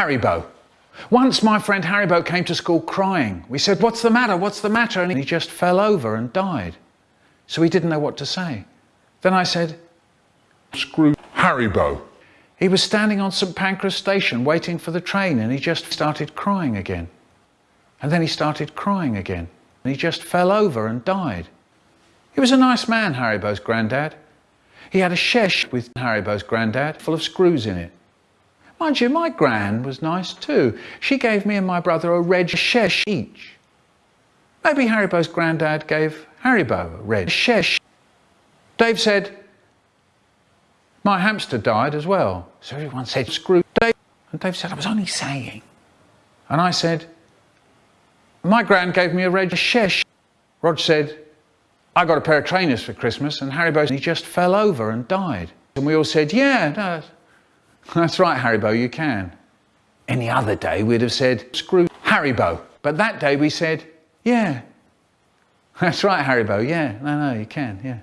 Harrybo. Once my friend Harrybo came to school crying. We said, what's the matter, what's the matter? And he just fell over and died. So he didn't know what to say. Then I said, screw Harrybo. He was standing on St Pancras station waiting for the train and he just started crying again. And then he started crying again. And he just fell over and died. He was a nice man, Harrybo's granddad. He had a shesh with Harrybo's granddad full of screws in it. Mind you, my gran was nice too. She gave me and my brother a red shesh each. Maybe Harrybo's granddad gave Harrybo a red shesh. Dave said, my hamster died as well. So everyone said, screw Dave. And Dave said, I was only saying. And I said, my gran gave me a red shesh. Rog said, I got a pair of trainers for Christmas and Harrybo, he just fell over and died. And we all said, yeah, no, that's right, Harrybo, you can. Any other day we'd have said, screw Harrybo. But that day we said, yeah. That's right, Harrybo, yeah. No, no, you can, yeah.